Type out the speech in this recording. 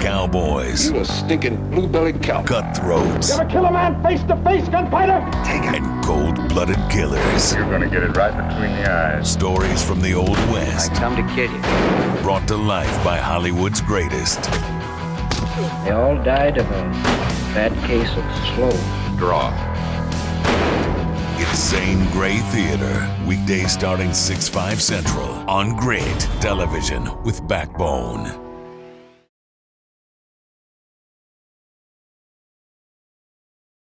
cowboys, You a stinking blue-bellied cow. cutthroats, Ever kill a man face to face, gunfighter? Take it. and cold-blooded killers. You're gonna get it right between the eyes. Stories from the Old West, I come to kill you. brought to life by Hollywood's greatest. They all died of a bad case of slow. Draw. Zane Grey Theater, weekdays starting 6, 5 Central on Great Television with Backbone.